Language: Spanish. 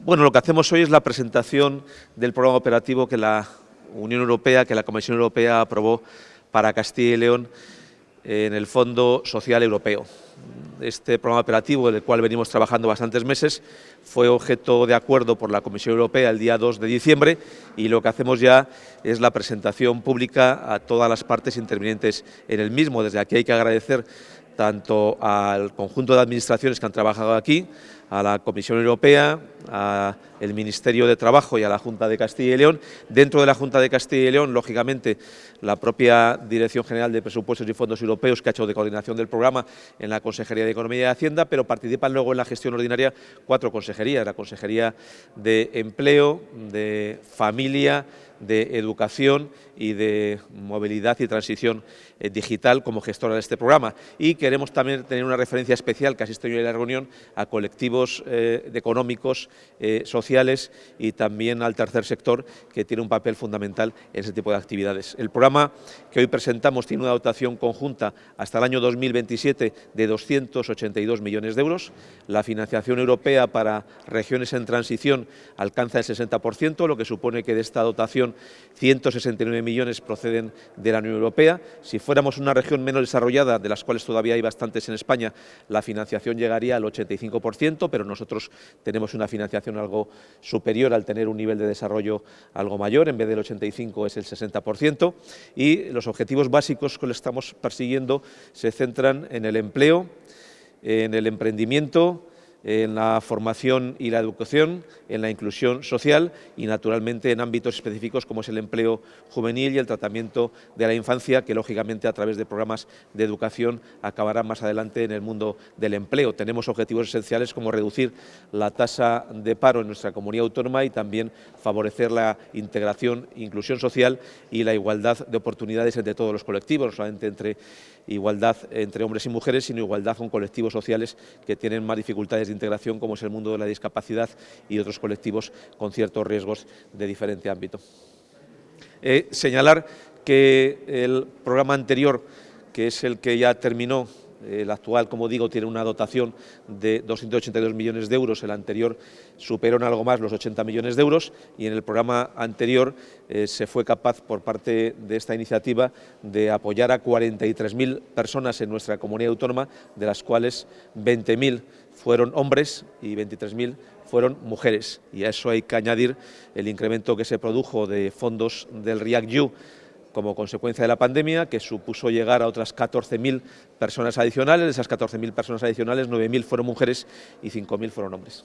Bueno, lo que hacemos hoy es la presentación del programa operativo que la Unión Europea, que la Comisión Europea aprobó para Castilla y León en el Fondo Social Europeo. Este programa operativo, del cual venimos trabajando bastantes meses, fue objeto de acuerdo por la Comisión Europea el día 2 de diciembre y lo que hacemos ya es la presentación pública a todas las partes intervinientes en el mismo. Desde aquí hay que agradecer tanto al conjunto de administraciones que han trabajado aquí, a la Comisión Europea, al Ministerio de Trabajo y a la Junta de Castilla y León. Dentro de la Junta de Castilla y León, lógicamente, la propia Dirección General de Presupuestos y Fondos Europeos, que ha hecho de coordinación del programa en la Consejería de Economía y Hacienda, pero participan luego en la gestión ordinaria cuatro consejerías, la Consejería de Empleo, de Familia, de Educación y de Movilidad y Transición eh, Digital como gestora de este programa. Y queremos también tener una referencia especial que asiste hoy en la reunión a colectivos eh, económicos, eh, sociales y también al tercer sector que tiene un papel fundamental en ese tipo de actividades. El programa que hoy presentamos tiene una dotación conjunta hasta el año 2027 de 282 millones de euros. La financiación europea para regiones en transición alcanza el 60%, lo que supone que de esta dotación 169 millones proceden de la Unión Europea. Si fuéramos una región menos desarrollada, de las cuales todavía hay bastantes en España, la financiación llegaría al 85%, pero nosotros tenemos una financiación algo superior al tener un nivel de desarrollo algo mayor, en vez del 85 es el 60%, y los objetivos básicos que le estamos persiguiendo se centran en el empleo, en el emprendimiento, en la formación y la educación, en la inclusión social y, naturalmente, en ámbitos específicos como es el empleo juvenil y el tratamiento de la infancia, que, lógicamente, a través de programas de educación acabarán más adelante en el mundo del empleo. Tenemos objetivos esenciales como reducir la tasa de paro en nuestra comunidad autónoma y también favorecer la integración, inclusión social y la igualdad de oportunidades entre todos los colectivos, no solamente entre igualdad entre hombres y mujeres, sino igualdad con colectivos sociales que tienen más dificultades de integración como es el mundo de la discapacidad y otros colectivos con ciertos riesgos de diferente ámbito. Eh, señalar que el programa anterior, que es el que ya terminó el actual, como digo, tiene una dotación de 282 millones de euros, el anterior superó en algo más los 80 millones de euros y en el programa anterior eh, se fue capaz por parte de esta iniciativa de apoyar a 43.000 personas en nuestra comunidad autónoma, de las cuales 20.000 fueron hombres y 23.000 fueron mujeres. Y a eso hay que añadir el incremento que se produjo de fondos del REACT-EU como consecuencia de la pandemia, que supuso llegar a otras 14.000 personas adicionales. De esas 14.000 personas adicionales, 9.000 fueron mujeres y 5.000 fueron hombres.